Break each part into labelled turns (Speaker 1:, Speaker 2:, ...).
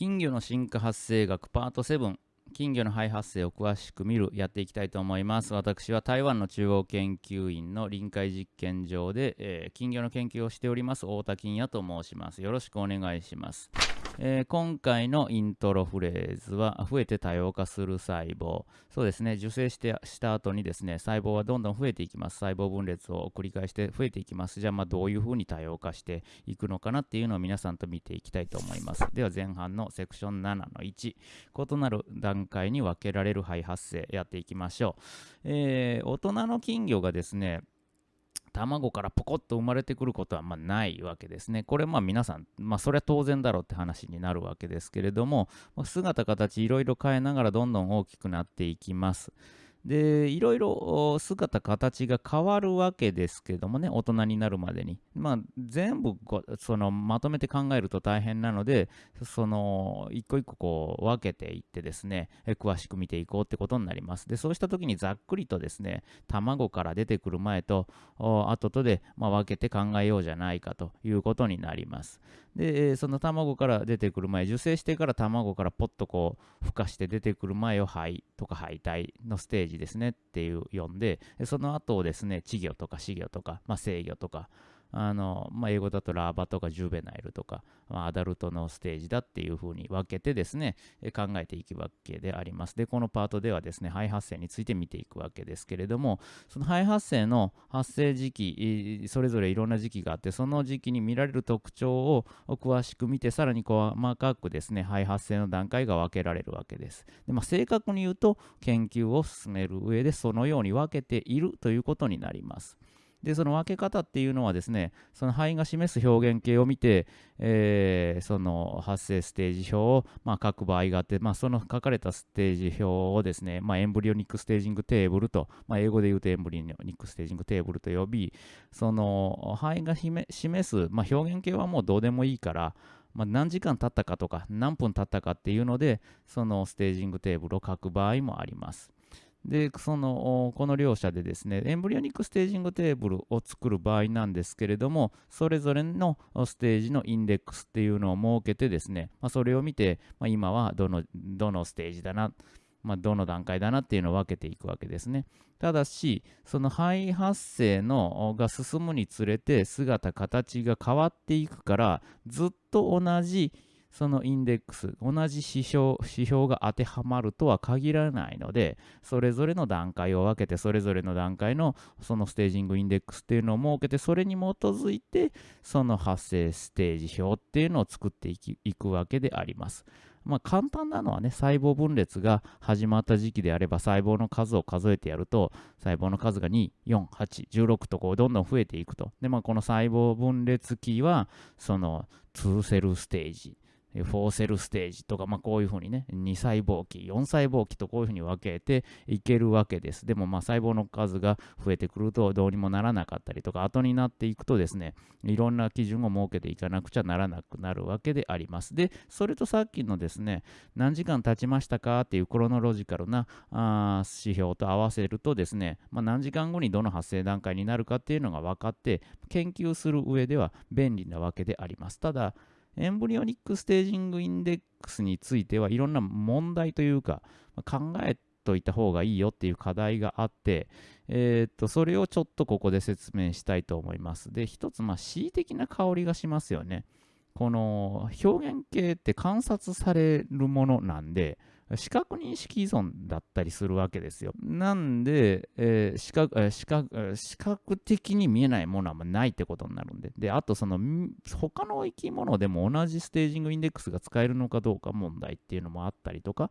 Speaker 1: 金魚の進化発生学パート7金魚の肺発生を詳しく見るやっていきたいと思います。私は台湾の中央研究院の臨海実験場で、えー、金魚の研究をしております太田金也と申します。よろしくお願いします。えー、今回のイントロフレーズは増えて多様化する細胞。そうですね。受精してした後にですね細胞はどんどん増えていきます。細胞分裂を繰り返して増えていきます。じゃあまあどういうふうに多様化していくのかなっていうのを皆さんと見ていきたいと思います。では前半のセクション7の1異なる段階に分けられる肺発生やっていきましょう、えー、大人の金魚がですね卵からポコッと生まれてくることはまないわけですね。これまあ皆さん、まあそれは当然だろうって話になるわけですけれども、姿形いろいろ変えながらどんどん大きくなっていきます。でいろいろ姿形が変わるわけですけどもね大人になるまでに、まあ、全部そのまとめて考えると大変なのでその一個一個こう分けていってですね詳しく見ていこうってことになります。でそうした時にざっくりとですね卵から出てくる前と後とで、まあ、分けて考えようじゃないかということになります。でその卵から出てくる前受精してから卵からポッとこう孵化して出てくる前を肺とか肺体のステージですねっていう読んでその後をですね稚魚とか死魚とか、まあ、生魚とかあの、まあ、英語だとラーバとかジュベナイルとか、まあ、アダルトのステージだっていうふうに分けてですね、考えていくわけであります。で、このパートではですね、肺発生について見ていくわけですけれども、その肺発生の発生時期、それぞれいろんな時期があって、その時期に見られる特徴を詳しく見て、さらに細かくですね、肺発生の段階が分けられるわけです。でまあ、正確に言うと、研究を進める上でそのように分けているということになります。で、その分け方っていうのはですね、その胚が示す表現型を見て、えー、その発生ステージ表を、まあ、書く場合があって、まあ、その書かれたステージ表をですね、まあ、 embryonic staging table と、まあ、英語で言うと embryonic staging table と呼び、その胚が示す、まあ、表現型はもうどうでもいいから、まあ、何時間経ったかとか何分経ったかっていうのでその staging table を書く場合もあります。で、その、この両者でですね、エンブリオニックステージングテーブルを作る場合なんですけれども、それぞれのステージのインデックスっていうのを設けてですね、まあ、それを見て、まあ、今はどの、どのステージだな、まあ、どの段階だなっていうのを分けていくわけですね。ただし、その肺発生のが進むにつれて姿、形が変わっていくから、ずっと同じそのインデックス、同じ指標指標が当てはまるとは限らないので、それぞれの段階を分けて、それぞれの段階のそのステージングインデックスっていうのを設けて、それに基づいて、その発生ステージ表っていうのを作っていくわけであります。まあ、簡単なのはね、細胞分裂が始まった時期であれば、細胞の数を数えてやると、細胞の数が2、4、8、16とこうどんどん増えていくと。で、まあ、この細胞分裂期は、その2セルステージ。4セルステージとか、まあ、こういうふうにね、2細胞期、4細胞期とこういうふうに分けていけるわけです。でも、まあ、細胞の数が増えてくるとどうにもならなかったりとか、後になっていくとですね、いろんな基準を設けていかなくちゃならなくなるわけであります。で、それとさっきのですね、何時間経ちましたか？っていうクロノロジカルなあ指標と合わせるとですね、まあ、何時間後にどの発生段階になるかっていうのが分かって、研究する上では便利なわけであります。ただ、エンブリオニックステージングインデックスについてはいろんな問題というか考えといた方がいいよっていう課題があって、えー、とそれをちょっとここで説明したいと思います。で、一つ、まあ、恣意的な香りがしますよね。この表現系って観察されるものなんで、視覚認識依存だったりするわけですよ。なんで、えー、視覚視覚視覚的に見えないものはないってことになるんで。で、あとその他の生き物でも同じステージングインデックスが使えるのかどうか問題っていうのもあったりとか、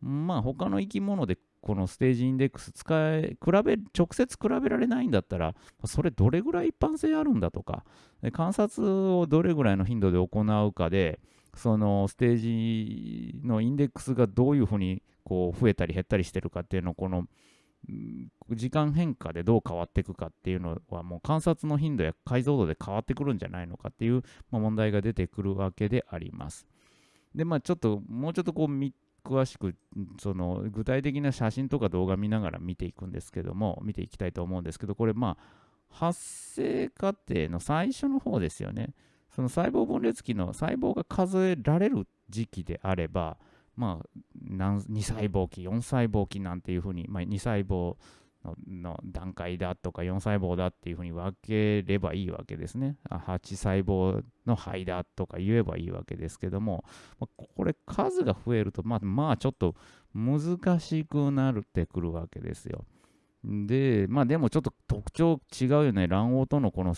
Speaker 1: まあ他の生き物でこのステージインデックス使え、比べ、直接比べられないんだったら、それどれぐらい一般性あるんだとか、観察をどれぐらいの頻度で行うかで、そのステージのインデックスがどういうふうにこう増えたり減ったりしてるかっていうのをこの時間変化でどう変わっていくかっていうのはもう観察の頻度や解像度で変わってくるんじゃないのかっていう、ま、問題が出てくるわけであります。でまあちょっともうちょっとこう詳しくその具体的な写真とか動画見ながら見ていくんですけども見ていきたいと思うんですけどこれまあ発生過程の最初の方ですよね。その細胞分裂期の細胞が数えられる時期であれば、まあ、2細胞期、4細胞期なんていうふうに、まあ、2細胞の段階だとか4細胞だっていうふうに分ければいいわけですね。8細胞の肺だとか言えばいいわけですけども、これ数が増えると、まあ、まあちょっと難しくなってくるわけですよ。で、まあでもちょっと特徴違うよね。卵黄とのこの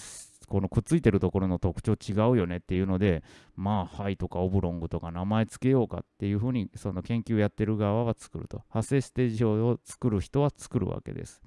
Speaker 1: このくっついてるところの特徴違うよねっていうので、まあ、ハイとかオブロングとか名前つけようかっていうふうに、その研究やってる側は作ると。発生ステージ表を作る人は作るわけです。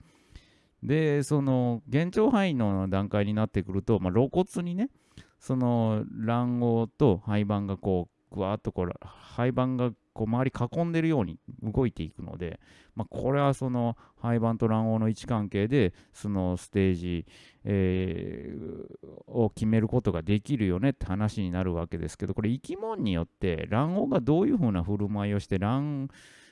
Speaker 1: で、その、幻聴範囲の段階になってくると、まあ、露骨にね、その卵黄と胚盤がこう、ぐわっとこう、胚盤がこう周り囲んでるように動いていくので、まあ、これはその胚盤と卵黄の位置関係でそのステージ、えー、を決めることができるよねって話になるわけですけどこれ生き物によって卵黄がどういうふうな振る舞いをして卵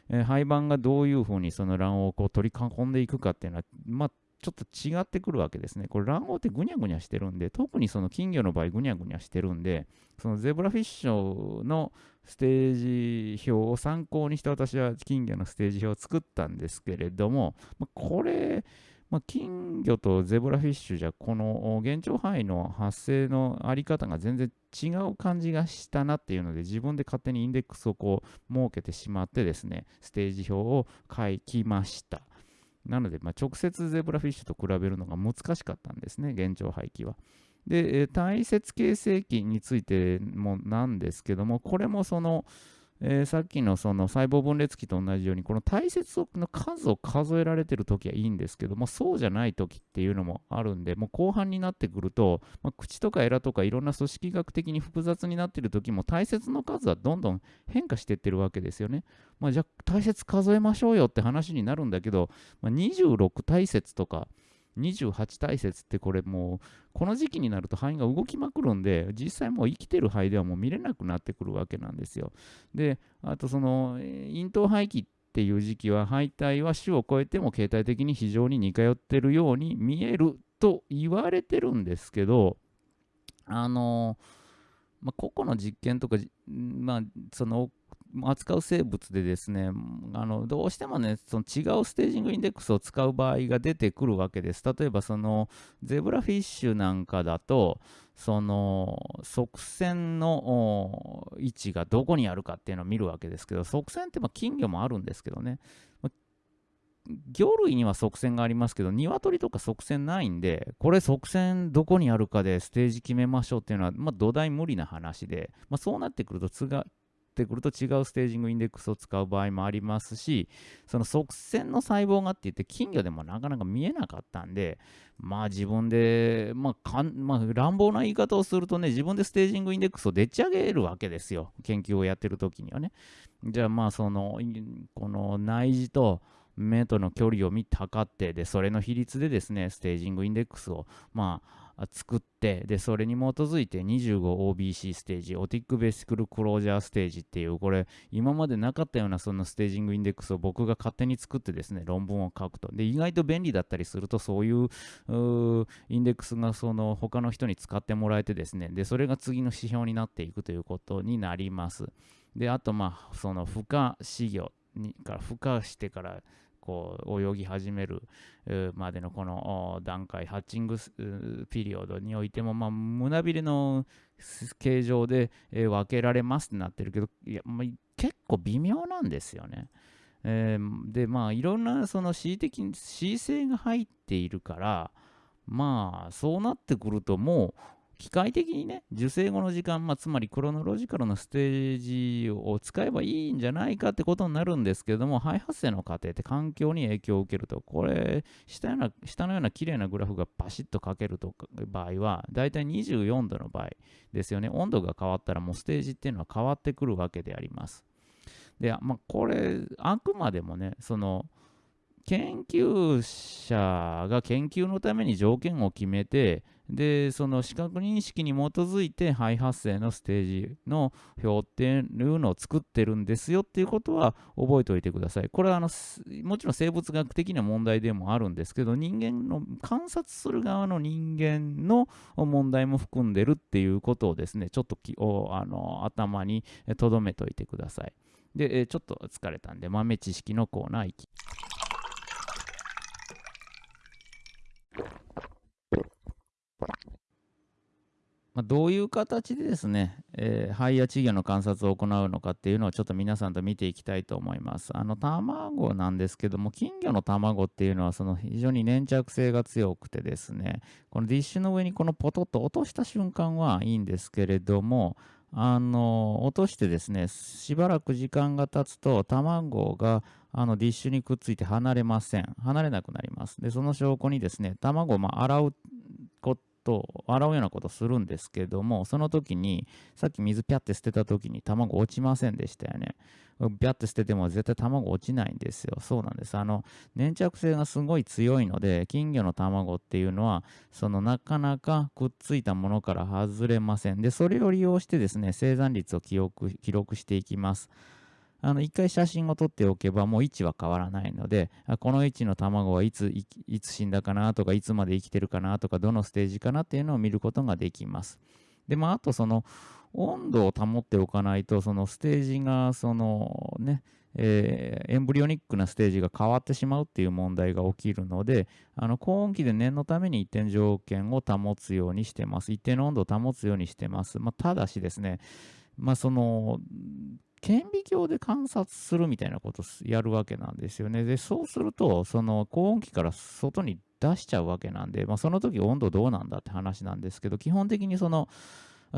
Speaker 1: えー、胚盤がどういうふうにその卵黄をこう取り囲んでいくかっていうのは、まあ、ちょっと違ってくるわけですね。これ卵黄ってぐにゃぐにゃしてるんで、特にその金魚の場合ぐにゃぐにゃしてるんで、そのゼブラフィッシュのステージ表を参考にして私は金魚のステージ表を作ったんですけれども、まあ、これ、まあ、金魚とゼブラフィッシュじゃこの現状範囲の発生のあり方が全然違う感じがしたなっていうので自分で勝手にインデックスをこう設けてしまってですねステージ表を書きましたなので、まあ、直接ゼブラフィッシュと比べるのが難しかったんですね、現状廃棄は。で、体節形成期についてもなんですけども、これもその、えー、さっきのその細胞分裂期と同じように、この体節の数を数えられてるときはいいんですけども、そうじゃないときっていうのもあるんで、もう後半になってくると、まあ、口とかエラとかいろんな組織学的に複雑になってるときも、体節の数はどんどん変化してってるわけですよね。まあ、じゃあ体節数えましょうよって話になるんだけど、まあ、26体節とか、28体節ってこれもうこの時期になると肺が動きまくるんで実際もう生きてる肺ではもう見れなくなってくるわけなんですよ。であとその咽頭肺気っていう時期は肺体は種を超えても形態的に非常に似通ってるように見えると言われてるんですけどあのまあ、個々の実験とか、まあ、その扱う生物でですねあのどうしてもねその違うステージングインデックスを使う場合が出てくるわけです。例えばそのゼブラフィッシュなんかだとその側線の位置がどこにあるかっていうのを見るわけですけど側線ってま金魚もあるんですけどね。魚類には側線がありますけど、鶏とか側線ないんで、これ側線どこにあるかでステージ決めましょうっていうのは、まあ、土台無理な話で、まあ、そうなってくると、ってくると違うステージングインデックスを使う場合もありますし、その側線の細胞がって言って金魚でもなかなか見えなかったんで、まあ自分で、まあかん、まあ、乱暴な言い方をするとね、自分でステージングインデックスをでっち上げるわけですよ。研究をやってる時にはね。じゃあまあその、この内耳と、目との距離を見て測ってでそれの比率でですねステージングインデックスをまあ作ってでそれに基づいて 25OBC ステージオティックベーシクルクロージャーステージっていうこれ今までなかったようなそのステージングインデックスを僕が勝手に作ってですね論文を書くと。で意外と便利だったりするとそういうインデックスがその他の人に使ってもらえてですねでそれが次の指標になっていくということになります。であとまあその孵化飼魚にから孵化してからこう泳ぎ始めるまでのこの段階、ハッチングピリオドにおいても、まあ、胸びれの形状で分けられますってなってるけど、いやま、結構微妙なんですよね。えー、で、まあ、いろんなその恣意的に恣意性が入っているから、まあ、そうなってくるともう、機械的にね、受精後の時間、まあ、つまりクロノロジカルのステージを使えばいいんじゃないかってことになるんですけども、肺発生の過程って環境に影響を受けると、これ、下ような下のような綺麗なグラフがバシッと書けると場合は、だいたい24度の場合ですよね。温度が変わったらもうステージっていうのは変わってくるわけであります。で、まあ、これ、あくまでもね、その、研究者が研究のために条件を決めて、で、その視覚認識に基づいて肺発生のステージの表っていうのを作ってるんですよっていうことは覚えておいてください。これはあのもちろん生物学的な問題でもあるんですけど、人間の観察する側の人間の問題も含んでるっていうことをですね、ちょっときあの頭に留めておいてください。で、ちょっと疲れたんで豆知識のコーナー行き。まあ、どういう形でですね、えー、肺や稚魚の観察を行うのかっていうのをちょっと皆さんと見ていきたいと思います。あの卵なんですけども、金魚の卵っていうのはその非常に粘着性が強くてですね、このディッシュの上にこのポトッと落とした瞬間はいいんですけれども、あの落としてですね、しばらく時間が経つと卵があのディッシュにくっついて離れません。離れなくなります。で、その証拠にですね、卵をま洗うと洗うようなことするんですけども、その時に、さっき水ピャって捨てた時に卵落ちませんでしたよね。ピャって捨てても絶対卵落ちないんですよ。そうなんです。あの、粘着性がすごい強いので、金魚の卵っていうのは、そのなかなかくっついたものから外れません。で、それを利用してですね、生産率を記録記録していきます。あの、一回写真を撮っておけばもう位置は変わらないので、この位置の卵はいつ、いつ死んだかなとか、いつまで生きてるかなとか、どのステージかなっていうのを見ることができます。で、まあ、あとその、温度を保っておかないと、そのステージが、そのね、えー、エンブリオニックなステージが変わってしまうっていう問題が起きるので、あの高温機で念のために一定条件を保つようにしてます。一定の温度を保つようにしてます。まあ、ただしですね、まあ、その顕微鏡で観察するみたいなことやるわけなんですよね。で、そうすると、その高温機から外に出しちゃうわけなんで、まあ、その時温度どうなんだって話なんですけど、基本的にその、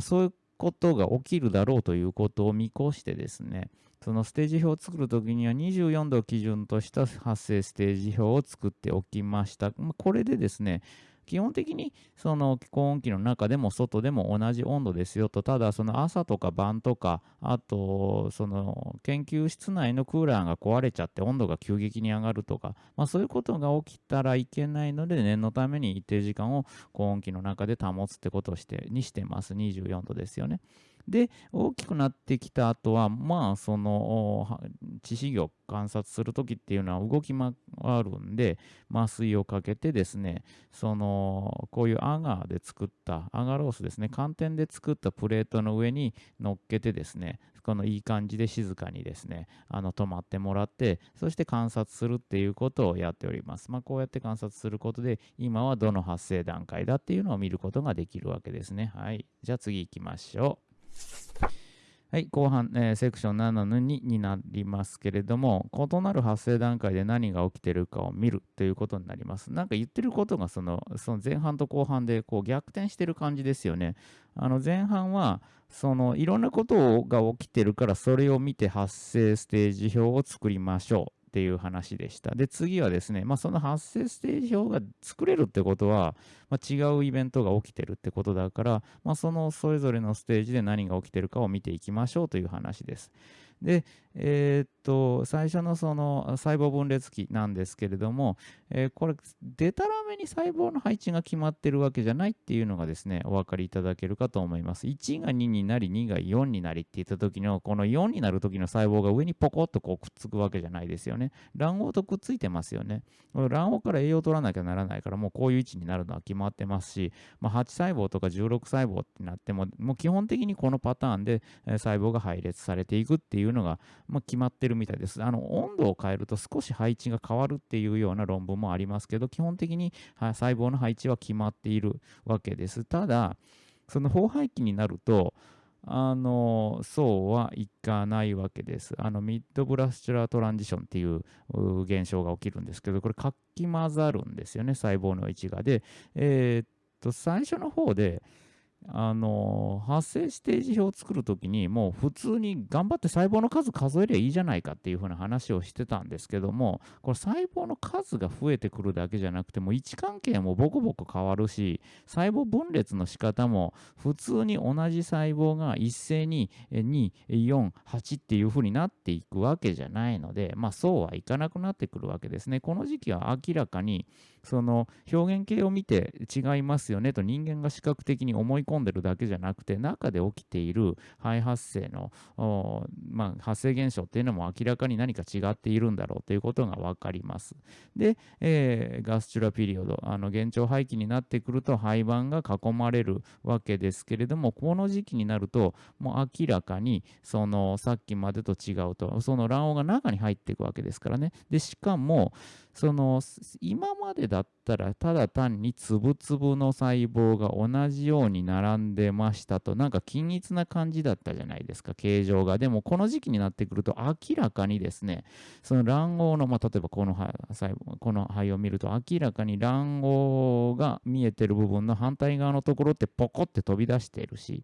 Speaker 1: そういうことが起きるだろうということを見越してですね、そのステージ表を作るときには24度を基準とした発生ステージ表を作っておきました。これでですね、基本的にその高温機の中でも外でも同じ温度ですよと、ただその朝とか晩とか、あとその研究室内のクーラーが壊れちゃって温度が急激に上がるとか、まあ、そういうことが起きたらいけないので、念のために一定時間を高温機の中で保つってことをしてにしてます。24度ですよね。で、大きくなってきた後は、まあ、その、致死魚を観察するときっていうのは動き回るんで、麻酔をかけてですね、その、こういうアガーで作った、アガロースですね、寒天で作ったプレートの上に乗っけてですね、このいい感じで静かにですね、あの、止まってもらって、そして観察するっていうことをやっております。まあ、こうやって観察することで、今はどの発生段階だっていうのを見ることができるわけですね。はい。じゃあ次行きましょう。はい、後半、えー、セクション7の2になりますけれども、異なる発生段階で何が起きてるかを見るということになります。なんか言ってることがそのその前半と後半でこう逆転してる感じですよね。あの前半はそのいろんなことが起きてるからそれを見て発生ステージ表を作りましょう。っていう話でした。で、次はですね、まあ、その発生ステージ表が作れるってことは、まあ、違うイベントが起きてるってことだから、まあ、そのそれぞれのステージで何が起きてるかを見ていきましょうという話です。で、えー、っと、最初のその細胞分裂期なんですけれども、えー、これ、でたらめに細胞の配置が決まってるわけじゃないっていうのがですね、お分かりいただけるかと思います。1が2になり、2が4になりって言った時の、この4になる時の細胞が上にポコッとこうくっつくわけじゃないですよね。卵黄とくっついてますよね。卵黄から栄養を取らなきゃならないから、もうこういう位置になるのは決まってますし、まあ、8細胞とか16細胞ってなっても、もう基本的にこのパターンで細胞が配列されていくっていうのが、まあ、決まってるみたいです。あの温度を変えると少し配置が変わるっていうような論文もありますけど、基本的に細胞の配置は決まっているわけです。ただ、その飽廃期になると、あのそうはいかないわけです。あのミッドブラスチュラートランジションっていう現象が起きるんですけど、これ、かき混ざるんですよね、細胞の位置が。で、えー、っと、最初の方で、あの発生ステージ表を作るときにもう普通に頑張って細胞の数数えりゃいいじゃないかっていうふうな話をしてたんですけどもこれ細胞の数が増えてくるだけじゃなくても位置関係もボコボコ変わるし細胞分裂の仕方も普通に同じ細胞が一斉に248っていうふうになっていくわけじゃないのでまあそうはいかなくなってくるわけですね。この時期は明らかにその表現形を見て違いますよねと人間が視覚的に思い込んでるだけじゃなくて中で起きている肺発生の、まあ、発生現象っていうのも明らかに何か違っているんだろうということが分かります。で、えー、ガスチュラピリオドあの幻聴排気になってくると肺板が囲まれるわけですけれどもこの時期になるともう明らかにそのさっきまでと違うとその卵黄が中に入っていくわけですからねでしかもその今までだったらただ単につぶつぶの細胞が同じように並んでましたとなんか均一な感じだったじゃないですか形状が。でもこの時期になってくると明らかにですねその卵黄の、まあ、例えばこの細胞この肺を見ると明らかに卵黄が見えてる部分の反対側のところってポコって飛び出しているし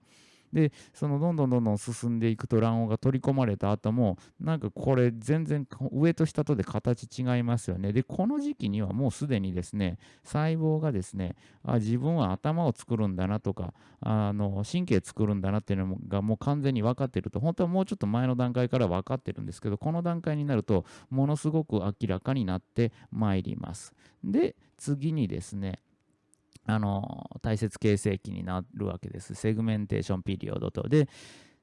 Speaker 1: でそのどんどんどんどん進んでいくと卵黄が取り込まれた後もなんかこれ全然上と下とで形違いますよね。でこの時期にはもうすでにですね細胞がですねあ自分は頭を作るんだなとかあの神経作るんだなっていうのがもう完全に分かってると。本当はもうちょっと前の段階から分かってるんですけどこの段階になるとものすごく明らかになってまいります。で次にですねあの体節形成期になるわけです。 Segmentation period と。で、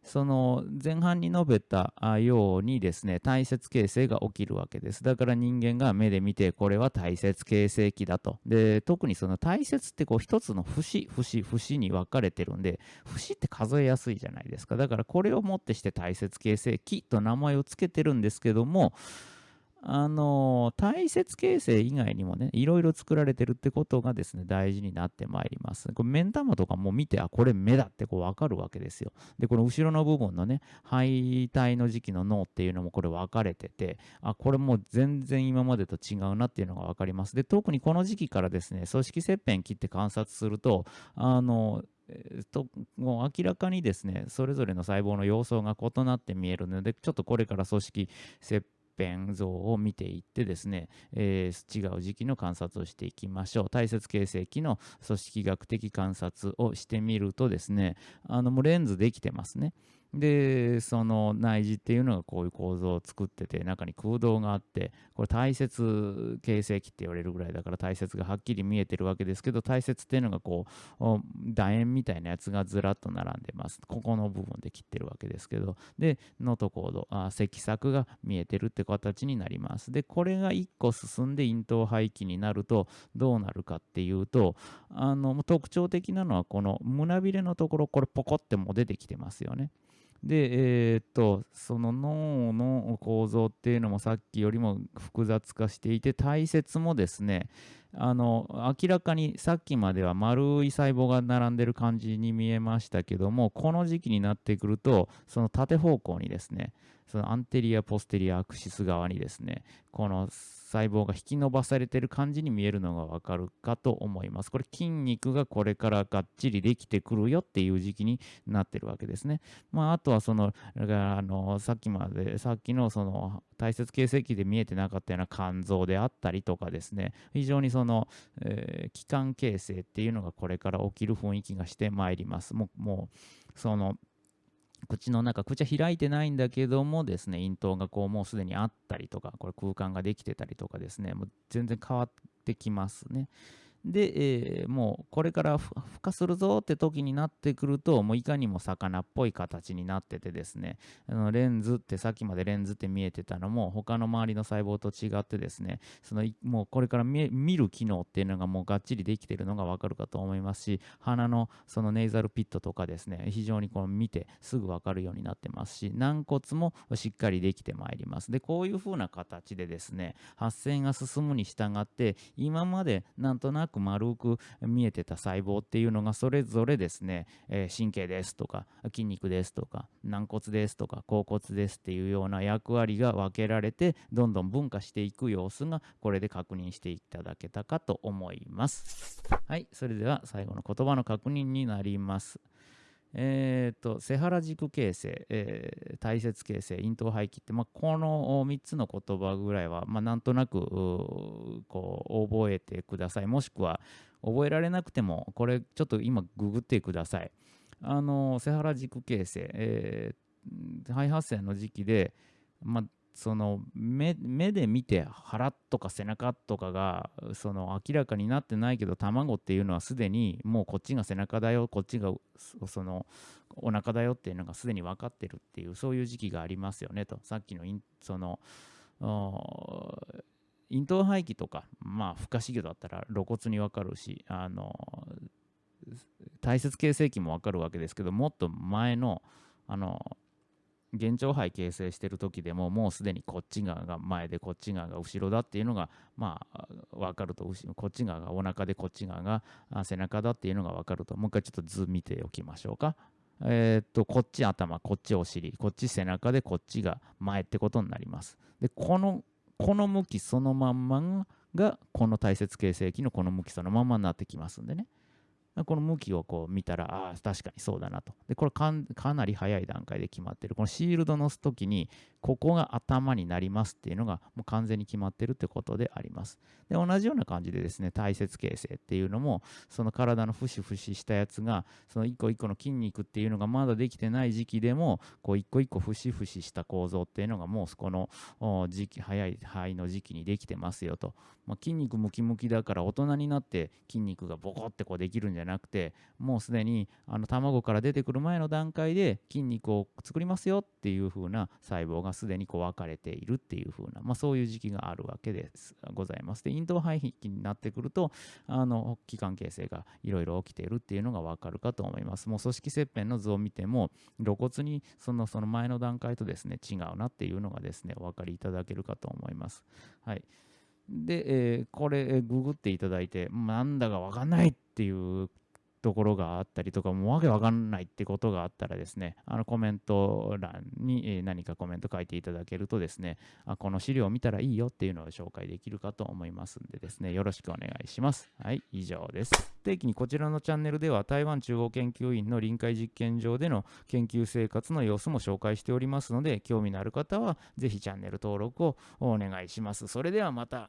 Speaker 1: その前半に述べたようにですね、体節形成が起きるわけです。だから人間が目で見て、これは体節形成期だと。で、特にその体節ってこう一つの節、節、節に分かれてるんで、節って数えやすいじゃないですか。だからこれをもってして体節形成期と名前を付けてるんですけども、あの大切形成以外にもね、いろいろ作られてるってことがですね、大事になってまいります。これ、目ん玉とかも見て、あ、これ目だってこう分かるわけですよ。で、この後ろの部分のね、肺体の時期の脳っていうのもこれ分かれてて、あ、これもう全然今までと違うなっていうのが分かります。で、特にこの時期からですね、組織切片切って観察すると、あの、ともう明らかにですねそれぞれの細胞の様相が異なって見えるのでちょっとこれから組織切片像を見ていってですね、えー、違う時期の観察をしていきましょう。大切形成期の組織学的観察をしてみるとですね、あのもうレンズできてますね。でその内耳っていうのがこういう構造を作ってて中に空洞があってこれ大切形成器って言われるぐらいだから大切がはっきり見えてるわけですけど大切っていうのがこう楕円みたいなやつがずらっと並んでます。ここの部分で切ってるわけですけど。でノートコードあ積索が見えてるって形になります。でこれが1個進んで咽頭排気になるとどうなるかっていうとあの特徴的なのはこの胸びれのところこれポコっても出てきてますよね。で、えー、っと、その脳の構造っていうのもさっきよりも複雑化していて、体節もですね、あの明らかにさっきまでは丸い細胞が並んでる感じに見えましたけどもこの時期になってくるとその縦方向にですねそのアンテリアポステリアアクシス側にですねこの細胞が引き伸ばされている感じに見えるのがわかるかと思います。これ筋肉がこれからがっちりできてくるよっていう時期になってるわけですね。まあ、あとはその、あのさっきまで、さっきのその大切形成期で見えてなかったような肝臓であったりとかですね、非常にその、えー、器官形成っていうのがこれから起きる雰囲気がしてまいります。もう、もうその、口の中、口は開いてないんだけどもですね、咽頭がこうもうすでにあったりとか、これ空間ができてたりとかですね、もう全然変わってきますね。で、えー、もうこれから孵化するぞって時になってくると、もういかにも魚っぽい形になっててですね、あのレンズってさっきまでレンズって見えてたのも、他の周りの細胞と違ってですね、そのもうこれから見る機能っていうのがもうがっちりできてるのがわかるかと思いますし、鼻のそのネイザルピットとかですね、非常にこう見てすぐわかるようになってますし、軟骨もしっかりできてまいります。で、こういう風な形でですね、発生が進むに従って、今までなんとなくく丸く見えてた細胞っていうのがそれぞれですね、え、神経ですとか筋肉ですとか軟骨ですとか甲骨ですっていうような役割が分けられてどんどん分化していく様子がこれで確認していただけたかと思います。はい、それでは最後の言葉の確認になります。えーと、セハラ軸形成、えー、大切形成、咽頭排気って、まあ、この3つの言葉ぐらいは、まあ、なんとなくこう覚えてください。もしくは覚えられなくても、これちょっと今ググってください。あのセハラ軸形成、えー、肺発生の時期で、まあ、その目で見て腹とか背中とかがその明らかになってないけど卵っていうのはすでにもうこっちが背中だよこっちがそのお腹だよっていうのがすでに分かってるっていうそういう時期がありますよねと。さっきのその咽頭排気とかまあ不可思議だったら露骨に分かるしあの大切形成期も分かるわけですけどもっと前のあの幻聴肺形成してる時でももうすでにこっち側が前でこっち側が後ろだっていうのがまあ分かるとこっち側がお腹でこっち側が背中だっていうのが分かるともう一回ちょっと図見ておきましょうか。えー、っとこっち頭こっちお尻こっち背中でこっちが前ってことになります。でこのこの向きそのまんまがこの大切形成期のこの向きそのまんまになってきますんでね。この向きをこう見たら、ああ、確かにそうだなと。で、これかなり早い段階で決まってる。このシールドの時に、ここが頭になりますっていうのがもう完全に決まってるってことであります。で、同じような感じでですね、体節形成っていうのも、その体の節々したやつが、その一個一個の筋肉っていうのがまだできてない時期でも、こう一個一個節々した構造っていうのがもうそこの時期、早い肺の時期にできてますよと。まあ、筋肉ムキムキだから大人になって筋肉がボコってこうできるんじゃなくて、もうすでにあの卵から出てくる前の段階で筋肉を作りますよっていう風な細胞がすでにこう分かれているっていう風な、まあ、そういう時期があるわけですございます。で、咽頭排気になってくると、あの、器官形成がいろいろ起きているっていうのが分かるかと思います。もう組織切片の図を見ても、露骨にそのその前の段階とですね、違うなっていうのがですね、お分かりいただけるかと思います。はい。で、えー、これ、ググっていただいて、なんだかわかんないっていうところがあったりとか、もうわけわかんないってことがあったらですね、あのコメント欄に何かコメント書いていただけるとですね、あこの資料を見たらいいよっていうのを紹介できるかと思いますんでですね、よろしくお願いします。はい、以上です。定期にこちらのチャンネルでは台湾中央研究院の臨海実験場での研究生活の様子も紹介しておりますので、興味のある方はぜひチャンネル登録をお願いします。それではまた。